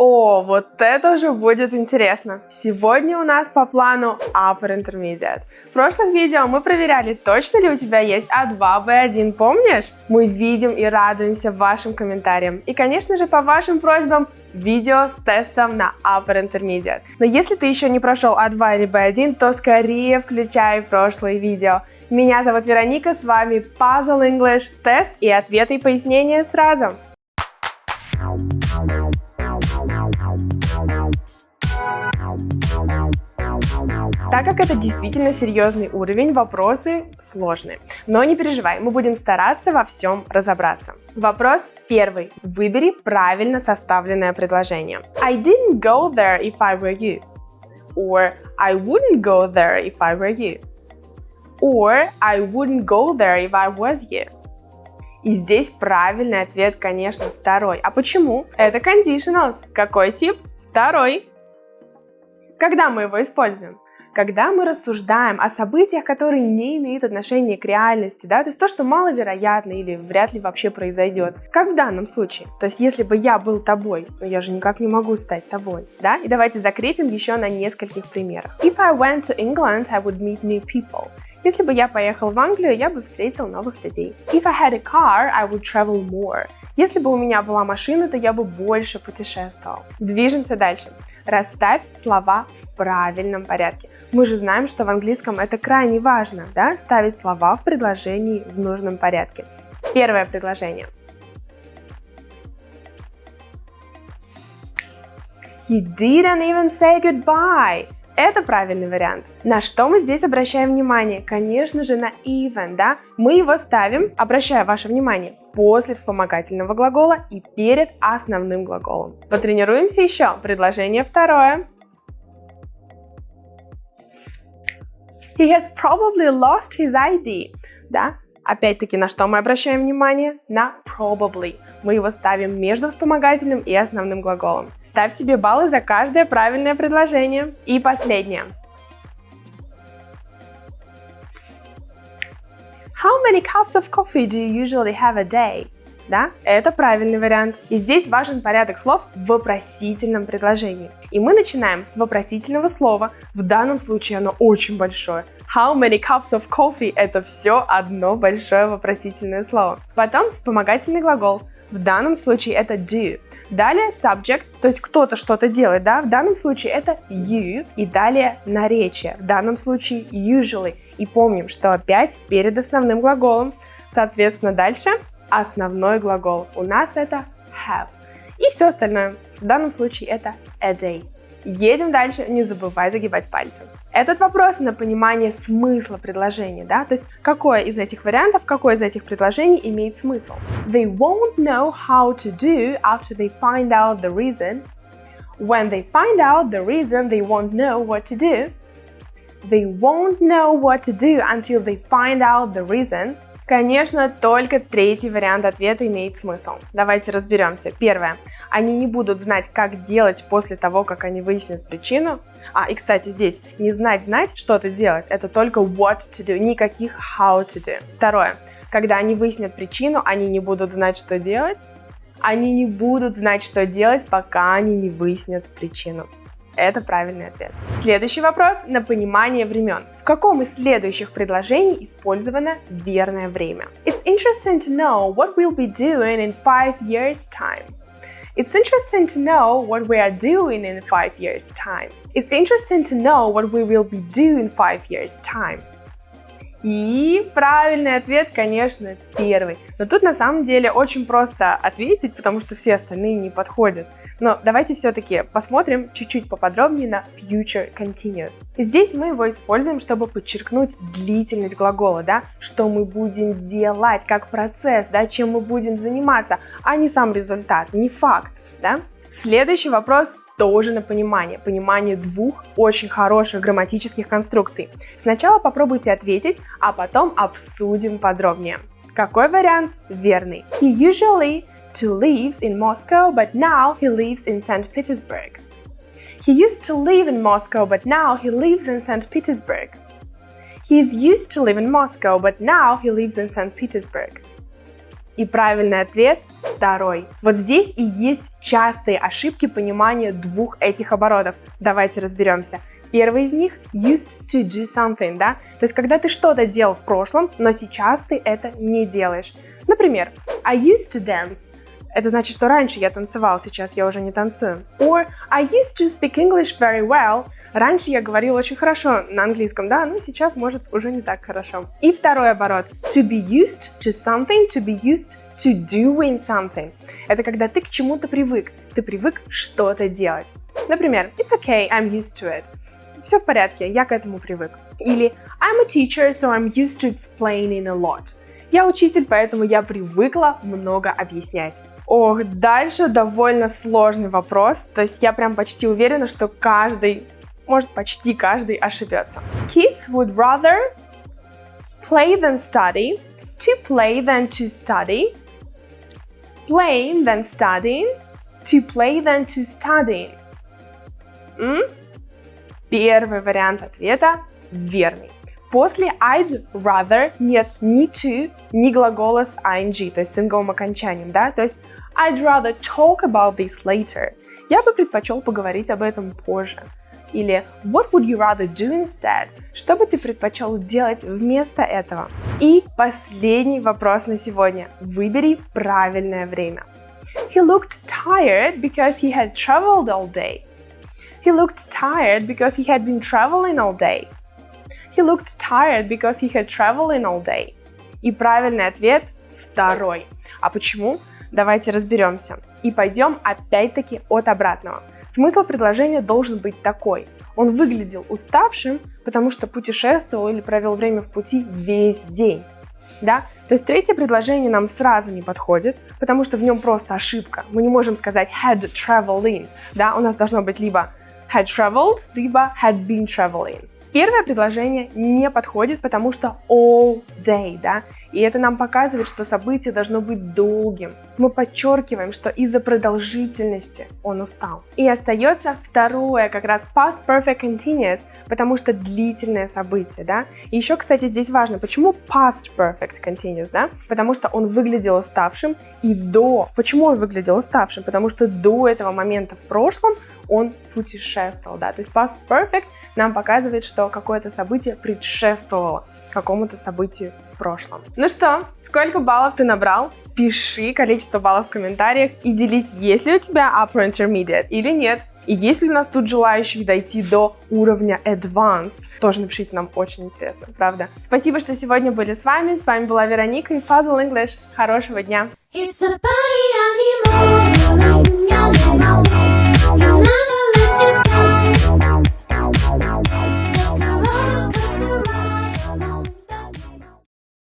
О, вот это уже будет интересно. Сегодня у нас по плану Upper Intermediate. В прошлых видео мы проверяли, точно ли у тебя есть А2, Б1, помнишь? Мы видим и радуемся вашим комментариям. И, конечно же, по вашим просьбам, видео с тестом на Upper Intermediate. Но если ты еще не прошел А2 или Б1, то скорее включай прошлые видео. Меня зовут Вероника, с вами Puzzle English, тест и ответы и пояснения сразу. Так как это действительно серьезный уровень, вопросы сложные. Но не переживай, мы будем стараться во всем разобраться. Вопрос первый. Выбери правильно составленное предложение. I didn't go there if I were you. Or I wouldn't go there if I were you. Or I wouldn't go there if I was you. И здесь правильный ответ, конечно, второй. А почему? Это conditionals. Какой тип? Второй. Когда мы его используем? Когда мы рассуждаем о событиях, которые не имеют отношения к реальности, да, то есть то, что маловероятно или вряд ли вообще произойдет, как в данном случае. То есть если бы я был тобой, но я же никак не могу стать тобой, да, и давайте закрепим еще на нескольких примерах. If I went to England, I would meet new people. Если бы я поехал в Англию, я бы встретил новых людей. If I had a car, I would travel more. Если бы у меня была машина, то я бы больше путешествовал. Движемся дальше. Расставь слова в правильном порядке. Мы же знаем, что в английском это крайне важно, да, ставить слова в предложении в нужном порядке. Первое предложение. He didn't even say goodbye. Это правильный вариант. На что мы здесь обращаем внимание? Конечно же, на even, да? Мы его ставим, обращая ваше внимание, после вспомогательного глагола и перед основным глаголом. Потренируемся еще. Предложение второе. He has probably lost his ID. Да? Опять-таки, на что мы обращаем внимание? На probably. Мы его ставим между вспомогательным и основным глаголом. Ставь себе баллы за каждое правильное предложение. И последнее. How many cups of coffee do you usually have a day? Да, это правильный вариант. И здесь важен порядок слов в вопросительном предложении. И мы начинаем с вопросительного слова. В данном случае оно очень большое. How many cups of coffee – это все одно большое вопросительное слово. Потом вспомогательный глагол. В данном случае это do. Далее subject, то есть кто-то что-то делает, да, в данном случае это you. И далее наречие, в данном случае usually. И помним, что опять перед основным глаголом. Соответственно, дальше основной глагол. У нас это have. И все остальное. В данном случае это a day. Едем дальше, не забывай загибать пальцы. Этот вопрос на понимание смысла предложения, да, то есть какое из этих вариантов, какое из этих предложений имеет смысл. They won't know how to do after they find out the reason. When they find out the reason, they won't know what to do. They won't know what to do until they find out the reason. Конечно, только третий вариант ответа имеет смысл. Давайте разберемся. Первое. Они не будут знать, как делать после того, как они выяснят причину. А, и, кстати, здесь не знать знать, что-то делать, это только what to do, никаких how to do. Второе. Когда они выяснят причину, они не будут знать, что делать. Они не будут знать, что делать, пока они не выяснят причину. Это правильный ответ. Следующий вопрос на понимание времен. В каком из следующих предложений использовано верное время? It's interesting to know what we'll be doing in five years time. It's interesting to know what we are doing in five years time. It's interesting to know what we will be doing in five years time. И правильный ответ, конечно, первый. Но тут на самом деле очень просто ответить, потому что все остальные не подходят. Но давайте все-таки посмотрим чуть-чуть поподробнее на future continuous. Здесь мы его используем, чтобы подчеркнуть длительность глагола, да, что мы будем делать, как процесс, да, чем мы будем заниматься, а не сам результат, не факт, да. Следующий вопрос тоже на понимание. Понимание двух очень хороших грамматических конструкций. Сначала попробуйте ответить, а потом обсудим подробнее. Какой вариант верный? He usually to lives in Moscow, but now he lives in St. Petersburg. He used to live in Moscow, but now he lives in St. Petersburg. He is used to live in Moscow, but now he lives in St. Petersburg. И правильный ответ второй. Вот здесь и есть частые ошибки понимания двух этих оборотов. Давайте разберемся. Первый из них used to do something, да? То есть, когда ты что-то делал в прошлом, но сейчас ты это не делаешь. Например, I used to dance. Это значит, что раньше я танцевал, сейчас я уже не танцую. Or I used to speak English very well. Раньше я говорил очень хорошо на английском, да, но сейчас, может, уже не так хорошо. И второй оборот. To be used to something, to be used to doing something. Это когда ты к чему-то привык. Ты привык что-то делать. Например, it's okay, I'm used to it. Все в порядке, я к этому привык. Или I'm a teacher, so I'm used to explaining a lot. Я учитель, поэтому я привыкла много объяснять. Ох, дальше довольно сложный вопрос. То есть я прям почти уверена, что каждый, может почти каждый ошибется. Kids would rather play than study, to play than to study, play than studying, to play than to study. М? Первый вариант ответа верный. После I'd rather нет ни to, ни глагола с ing, то есть с инговым окончанием, да, то есть I'd rather talk about this later. Я бы предпочел поговорить об этом позже. Или What would you rather do instead? Что бы ты предпочел делать вместо этого? И последний вопрос на сегодня. Выбери правильное время. He looked tired because he had traveled all day. He looked tired because he had been traveling all day. He looked tired because he had traveling all day. И правильный ответ второй. А почему? Давайте разберемся. И пойдем опять-таки от обратного. Смысл предложения должен быть такой. Он выглядел уставшим, потому что путешествовал или провел время в пути весь день. Да? То есть третье предложение нам сразу не подходит, потому что в нем просто ошибка. Мы не можем сказать had traveling. Да? У нас должно быть либо had traveled, либо had been traveling. Первое предложение не подходит, потому что all day, да, и это нам показывает, что событие должно быть долгим. Мы подчеркиваем, что из-за продолжительности он устал. И остается второе, как раз past perfect continuous, потому что длительное событие, да. И еще, кстати, здесь важно, почему past perfect continuous, да? Потому что он выглядел уставшим и до. Почему он выглядел уставшим? Потому что до этого момента в прошлом он путешествовал, да. То есть past perfect нам показывает, что какое-то событие предшествовало какому-то событию в прошлом. Ну что, сколько баллов ты набрал? Пиши количество баллов в комментариях и делись, есть ли у тебя Upper Intermediate или нет. И есть ли у нас тут желающих дойти до уровня Advanced? Тоже напишите, нам очень интересно, правда? Спасибо, что сегодня были с вами. С вами была Вероника и Puzzle English. Хорошего дня! It's a